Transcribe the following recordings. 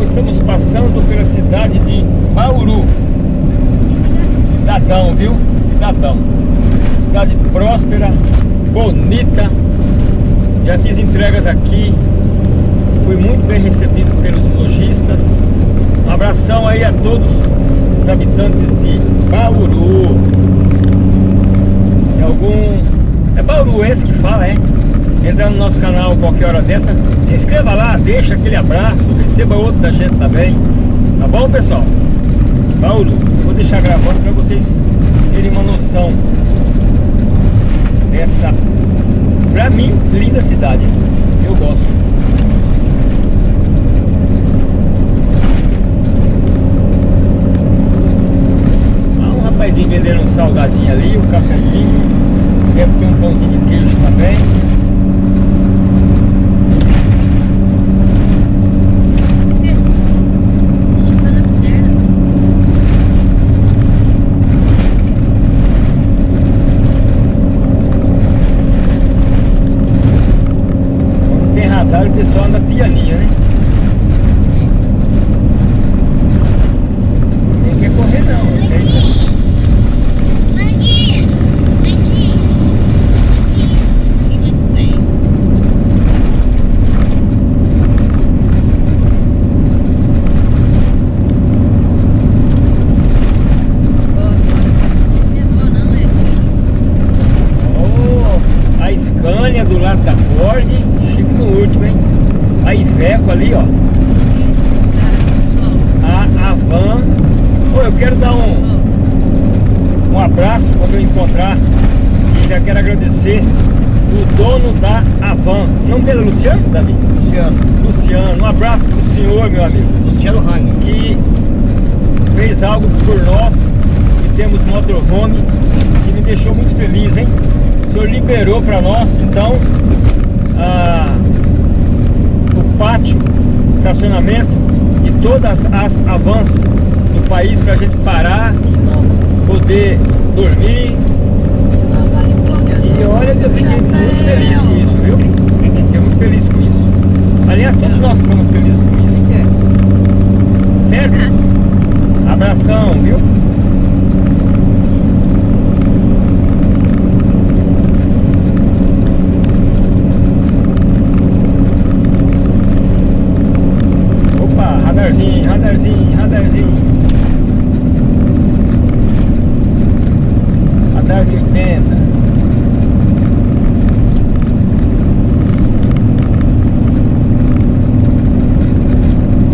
pessoal, estamos passando pela cidade de Bauru. Cidadão, viu? Cidadão. Cidade próspera, bonita. Já fiz entregas aqui. Fui muito bem recebido pelos lojistas. Um abração aí a todos os habitantes de Bauru. Se algum... É bauruense que fala, é? Entrar no nosso canal qualquer hora dessa, se inscreva lá, deixa aquele abraço, receba outro da gente também, tá bom pessoal? Paulo, vou deixar gravando para vocês terem uma noção dessa, pra mim, linda cidade, eu gosto. Um rapazinho vendendo um salgadinho ali, um cafezinho, deve ter um pãozinho de queijo também. pessoal anda pianinho, né? Nem quer correr não, aceita. Oh, a Scania do lado da Ford, chique no último, hein? a Iveco ali, ó. A, a van. Oh, eu quero dar um, um abraço quando eu encontrar. E já quero agradecer o dono da Avan. O nome dele é Luciano, Davi? Luciano. Luciano. Um abraço pro senhor, meu amigo. Luciano Rang. Que fez algo por nós, que temos motorhome, que me deixou muito feliz, hein? O senhor liberou para nós, então, ah, pátio, estacionamento e todas as avans do país para a gente parar, poder dormir. E olha eu fiquei muito feliz com isso, viu? Fiquei muito feliz com isso. Aliás, todos nós ficamos felizes com isso. Certo? Abração, viu? radarzinho, radarzinho, radarzinho. 80.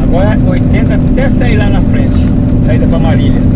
Agora 80 até sair lá na frente. Saída para Marília.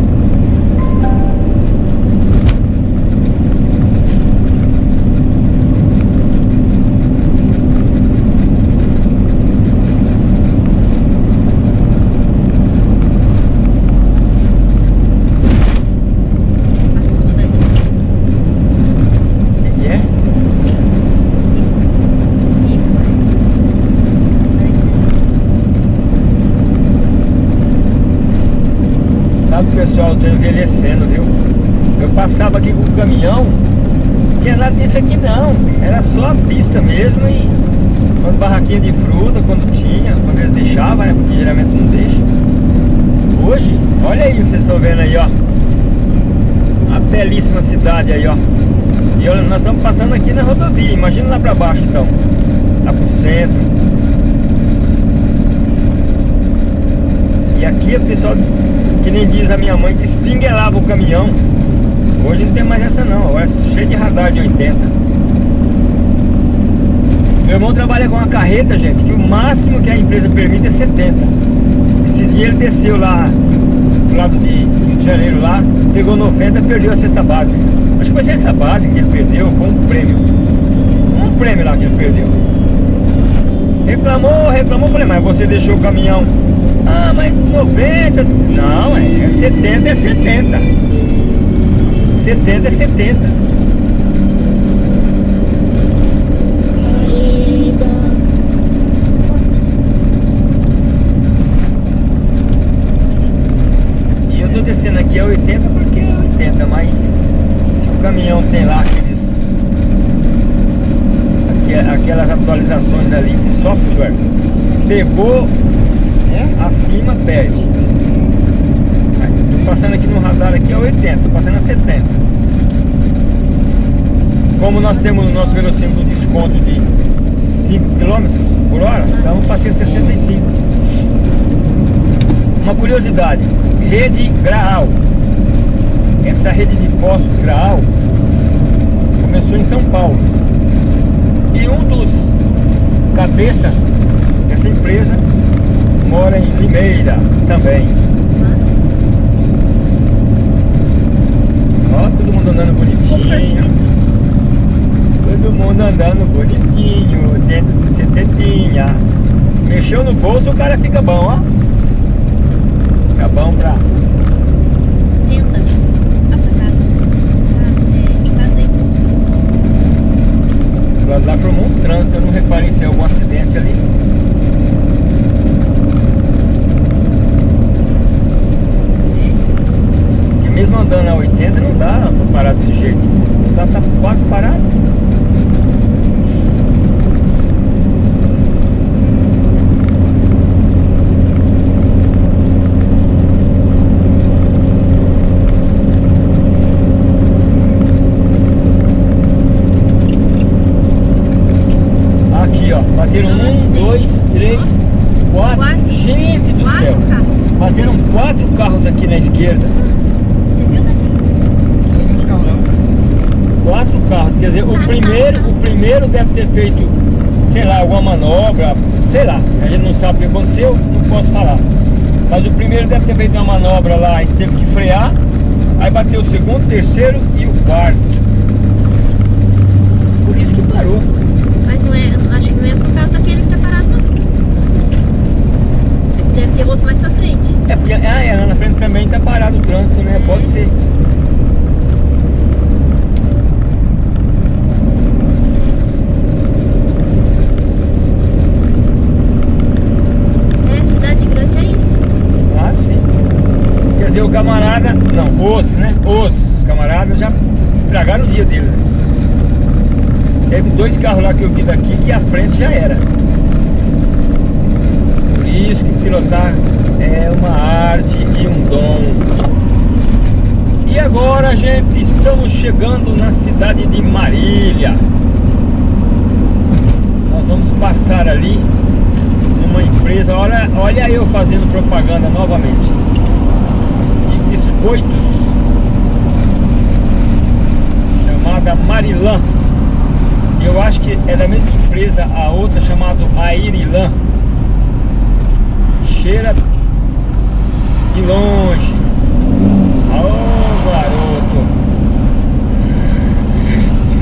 pessoal, eu tô envelhecendo, viu? Eu passava aqui com o caminhão, não tinha nada disso aqui não. Era só a pista mesmo e umas barraquinhas de fruta quando tinha, quando eles deixavam, né? Porque geralmente não deixa. Hoje, olha aí o que vocês estão vendo aí, ó. A belíssima cidade aí, ó. E olha, nós estamos passando aqui na rodovia, imagina lá pra baixo então. Lá pro centro. aqui o pessoal, que nem diz a minha mãe, que espinguelava o caminhão. Hoje não tem mais essa não, agora é cheio de radar de 80. Meu irmão trabalha com uma carreta, gente, que o máximo que a empresa permite é 70. Esse dia ele desceu lá do lado de Rio de Janeiro lá, pegou 90, perdeu a cesta básica. Acho que foi a cesta básica que ele perdeu, foi um prêmio. Um prêmio lá que ele perdeu. Reclamou, reclamou, falei, mas você deixou o caminhão. Ah, mas 90. Não, 70, é 70. 70 é 70. E eu tô descendo aqui a 80 porque é 80, mas se o caminhão tem lá aqueles aquelas atualizações ali de software, pegou é? acima, perde. Passando aqui no radar aqui a 80, tô passando a 70. Como nós temos no nosso velocímetro desconto de 5 km por hora, então eu passei a 65. Uma curiosidade, rede Graal. Essa rede de postos Graal começou em São Paulo. E um dos cabeça dessa empresa mora em Limeira também. Ó, todo mundo andando bonitinho. Todo mundo andando bonitinho, dentro do setentinha. Mexeu no bolso, o cara fica bom, ó. Fica bom pra lado lá formou um trânsito, eu não reparei se é algum acidente ali. Mesmo andando a 80 não dá pra parar desse jeito. O carro tá quase parado. Bateram um, dois, três, quatro. Gente do céu. Bateram quatro carros aqui na esquerda. Você viu, Quatro carros. Quer dizer, o primeiro, o primeiro deve ter feito, sei lá, alguma manobra, sei lá. A gente não sabe o que aconteceu, não posso falar. Mas o primeiro deve ter feito uma manobra lá e teve que frear. Aí bateu o segundo, terceiro e o quarto. Por isso que parou. Mas não é, acho que não é por causa daquele que tá parado não. Esse deve ter outro mais pra frente. É porque ah, é, lá na frente também tá parado o trânsito, né? É. Pode ser. É, cidade grande é isso. Ah, sim. Quer dizer, o camarada, não, os, né? Os camaradas já estragaram o dia deles, né? Teve dois carros lá que eu vi daqui que a frente já era. Por isso que pilotar é uma arte e um dom. E agora, gente, estamos chegando na cidade de Marília. Nós vamos passar ali numa empresa. Olha, olha eu fazendo propaganda novamente. De biscoitos. Chamada Marilã. Eu acho que é da mesma empresa a outra chamada Airilan. Cheira de longe. Oh, garoto.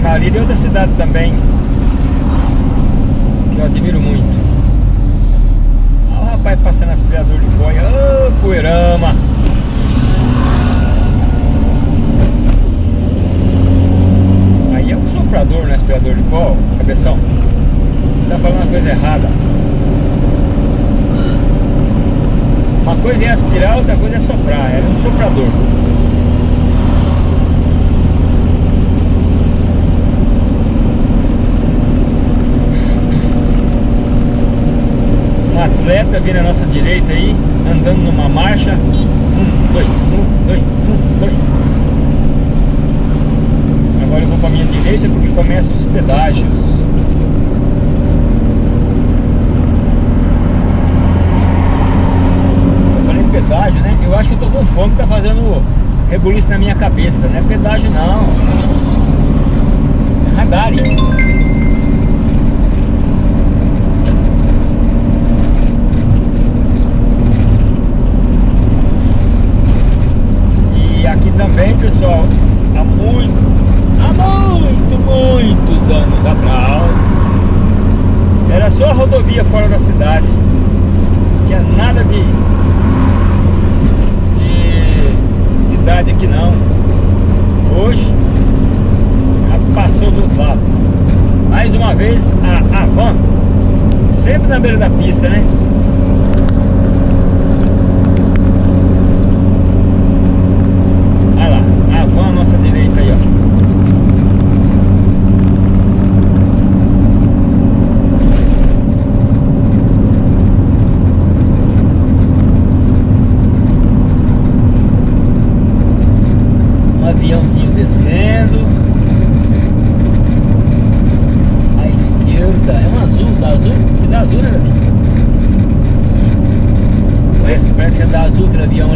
Marília é outra cidade também. Que eu admiro muito. Olha o rapaz passando aspirador de boia. Oh, poeirama. soprador no aspirador de pó, cabeção. Você tá falando uma coisa errada. Uma coisa é aspirar, outra coisa é soprar. É um soprador. Um atleta vindo à nossa direita aí, andando numa marcha. Um, dois, um, dois, um, dois. Agora eu vou para minha direita porque começam os pedágios. rebuliço na minha cabeça, não é pedágio não. É Radares. diamo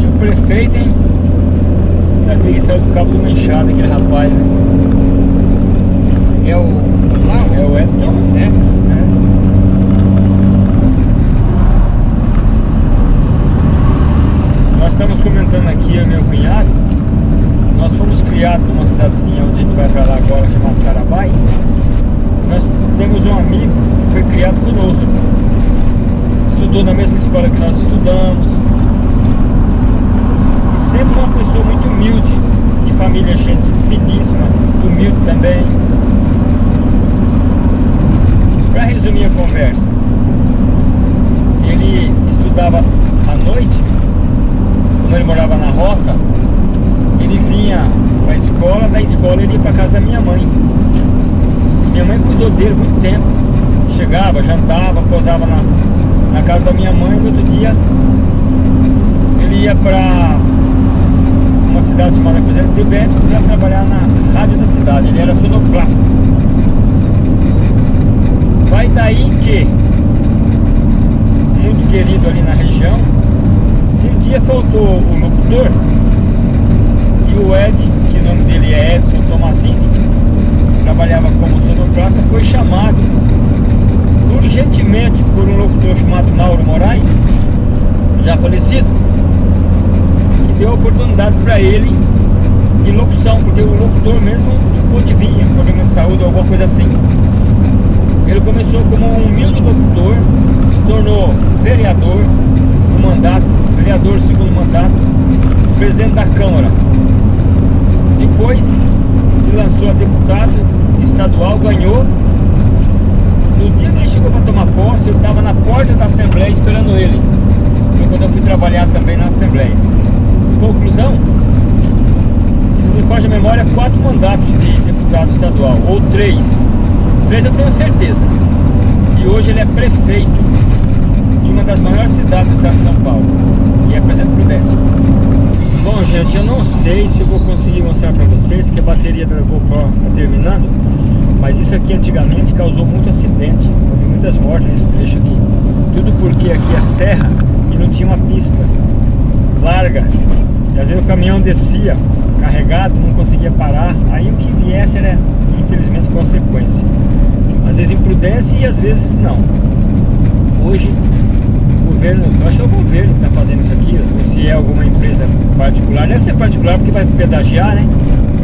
E o prefeito, hein? Sabia que saiu do cabo do uma aquele rapaz, né? É o. É o Edson. Não, é? é. Nós estamos comentando aqui, eu meu cunhado, nós fomos criados numa cidadezinha onde a gente vai pra lá agora, chamada Carabai. Nós temos um amigo que foi criado conosco. Estudou na mesma escola que nós estudamos. E sempre uma pessoa muito humilde. De família, gente finíssima, humilde também. Para resumir a conversa, ele estudava à noite, como ele morava na roça, ele vinha para a escola, da escola ele ia para casa da minha mãe. Minha mãe cuidou dele muito tempo. Chegava, jantava, posava na, na casa da minha mãe, no outro dia ele ia para uma cidade chamada Presidente Prudente para trabalhar na rádio da cidade. Ele era sonoplasta. Vai daí que, muito querido ali na região, um dia faltou o locutor e o Ed, que o nome dele é Edson Tomazini, trabalhava como sonoplasta, foi chamado urgentemente por um locutor chamado Mauro Moraes, já falecido, e deu a oportunidade para ele de locução, porque o locutor mesmo não pôde vir, problema de saúde ou alguma coisa assim. Ele começou como um humilde locutor, se tornou vereador no mandato, vereador segundo mandato, presidente da Câmara. Depois se lançou a deputado estadual, ganhou. No dia que ele chegou para tomar posse, eu estava na porta da Assembleia esperando ele. Foi quando eu fui trabalhar também na Assembleia. Conclusão, se não me foge a memória, quatro mandatos de deputado estadual, ou três. Três eu tenho certeza. E hoje ele é prefeito de uma das maiores cidades do estado de São Paulo, que é Presidente Prudente. Bom, gente, eu não sei se eu vou conseguir mostrar para vocês que a bateria da GoPro está terminando, mas isso aqui antigamente causou muito acidente, houve muitas mortes nesse trecho aqui. Tudo porque aqui é serra e não tinha uma pista larga. E às vezes o caminhão descia carregado, não conseguia parar, aí o que viesse era infelizmente consequência. Às vezes imprudência e às vezes não. Hoje o governo, eu acho que é o governo que está fazendo isso aqui, se é alguma empresa particular, deve ser particular porque vai pedagiar, né?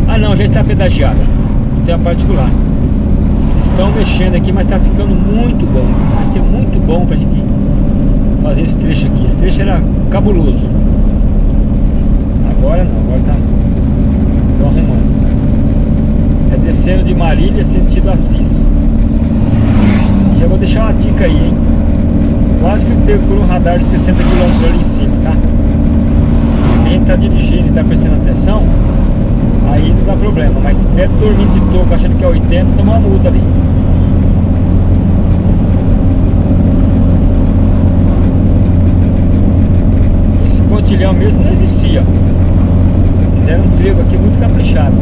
Ah não, já está pedagiado, então é particular. Estão mexendo aqui, mas está ficando muito bom. Vai ser muito bom para a gente fazer esse trecho aqui. Esse trecho era cabuloso. Agora não, agora tá arrumando. É descendo de Marília, sentido Assis. Já vou deixar uma dica aí, hein? Quase fui pego por um radar de 60 km ali em cima, tá? Quem tá dirigindo e tá prestando atenção, aí não dá problema. Mas estiver dormindo de toco achando que é 80, toma uma multa ali. Esse pontilhão mesmo não existia. Fizeram um trevo aqui muito caprichado.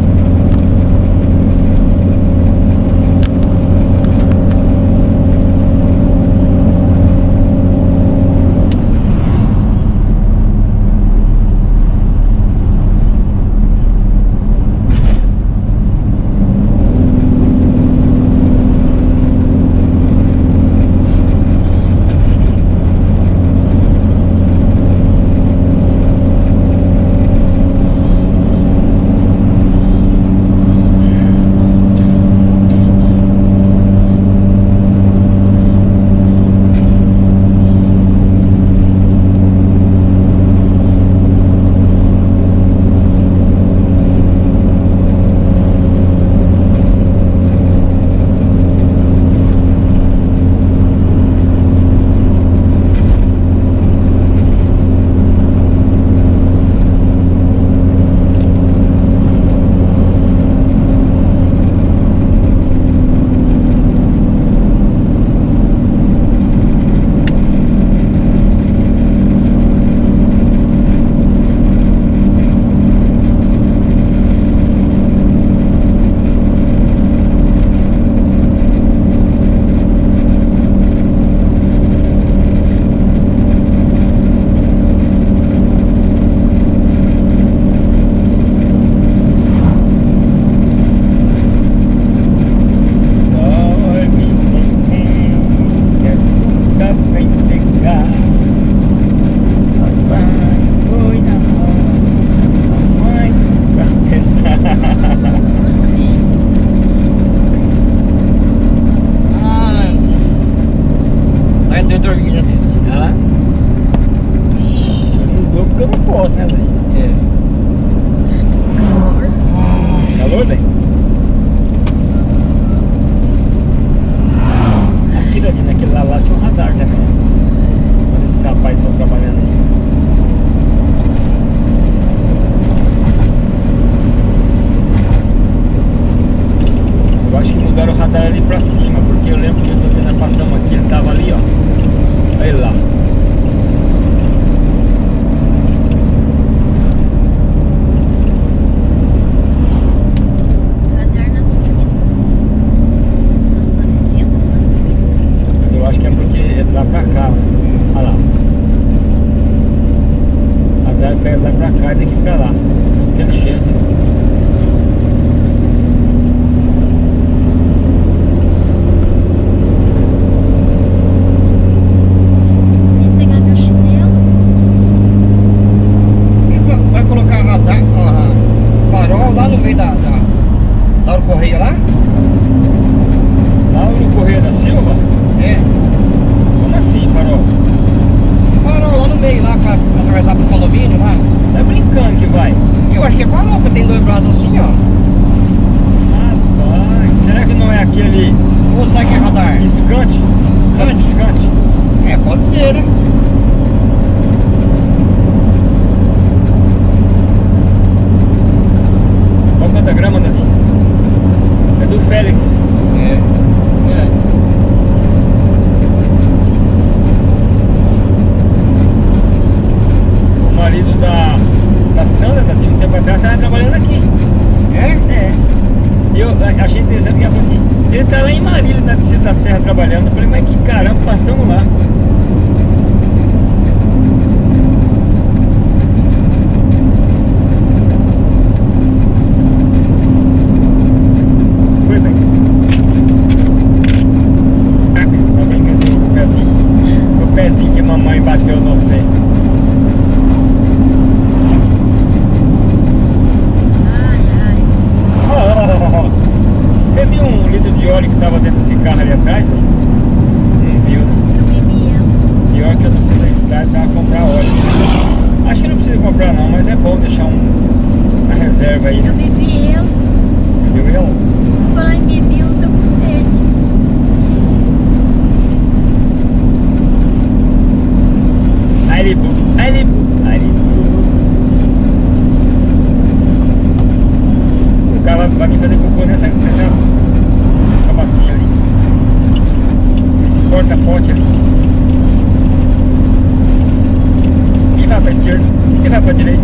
Esquerda, e vai pra direita,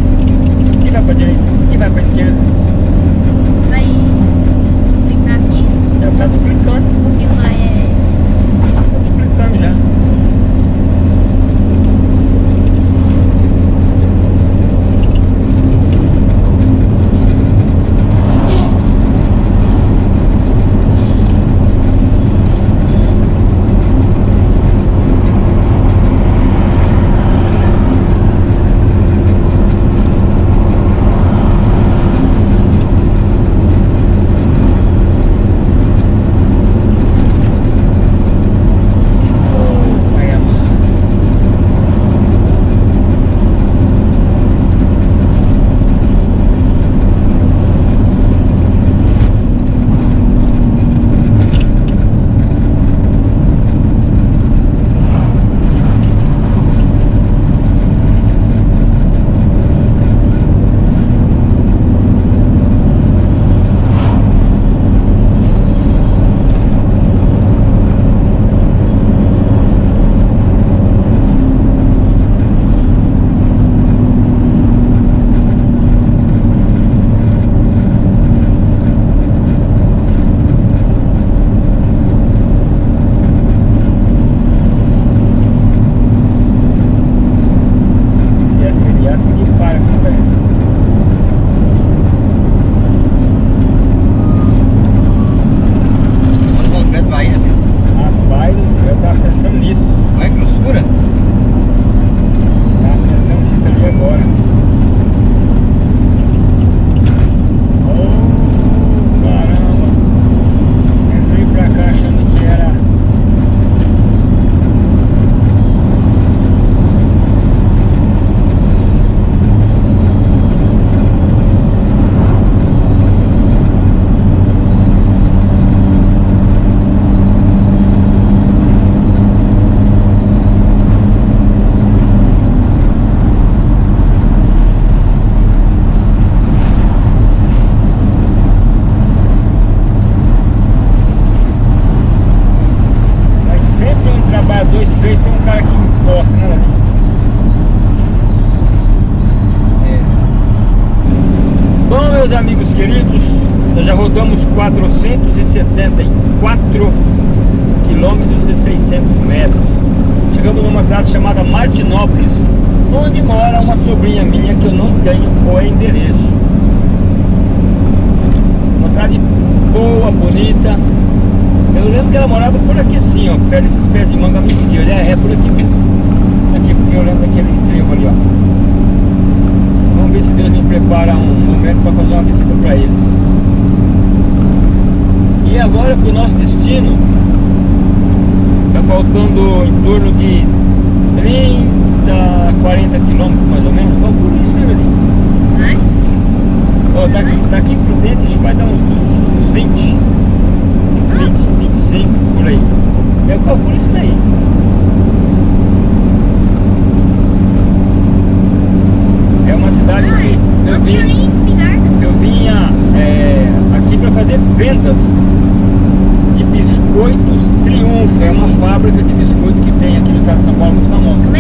e vai pra direita, e vai pra esquerda. Ela morava por aqui assim, ó, perto desses pés de manga esquerda. É, é por aqui mesmo. Aqui, porque eu lembro daquele trevo ali, ó. Vamos ver se Deus me prepara um momento para fazer uma visita para eles. E agora para o nosso destino, está faltando em torno de 30, 40 quilômetros mais ou menos. Calcula isso, né, Galinho? Mas. Ó, daqui, daqui por dentro a gente vai dar uns, uns 20, uns 20, 25 por aí. Eu calculo isso daí. É uma cidade que eu espingarda. eu vinha é, aqui para fazer vendas de biscoitos Triunfo. É uma fábrica de biscoito que tem aqui no estado de São Paulo muito famosa.